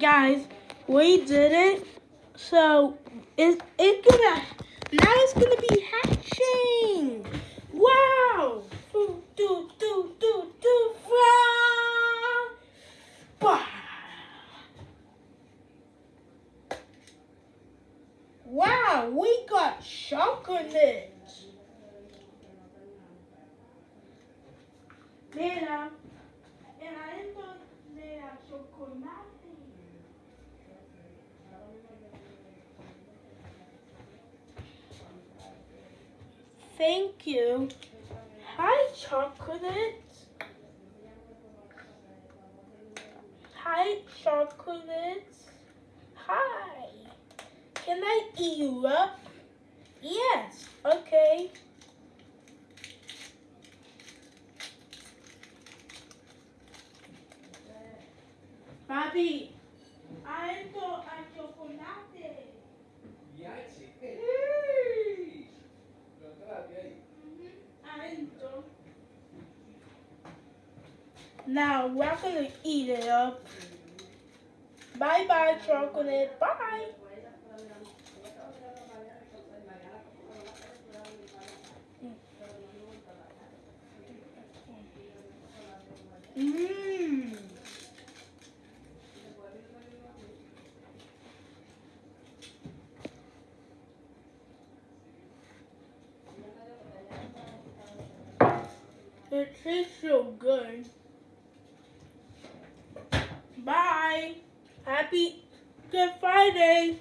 guys, we did it. So it it's gonna now it's gonna be hatching. Wow! Do do do do do. Wow! Wow! We got chocolate. Mira, chocolate. Thank you. Hi, chocolate. Hi, chocolate. Hi. Can I eat you up? Yes. Okay. Papi, Now we're gonna eat it up. Bye bye, chocolate. Bye. Mmm. It tastes so good. Happy Good Friday.